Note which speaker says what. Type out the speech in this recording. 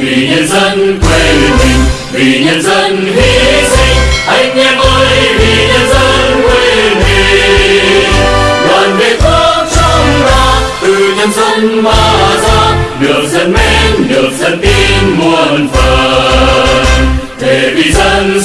Speaker 1: vì nhân dân quê mình, vì nhân dân hy sinh. Anh em ơi, vì nhân dân quê mình. Đoàn về khóc trong ta, từ nhân dân mà ra. Được dân mến, được dân tin muôn phần. Để vì dân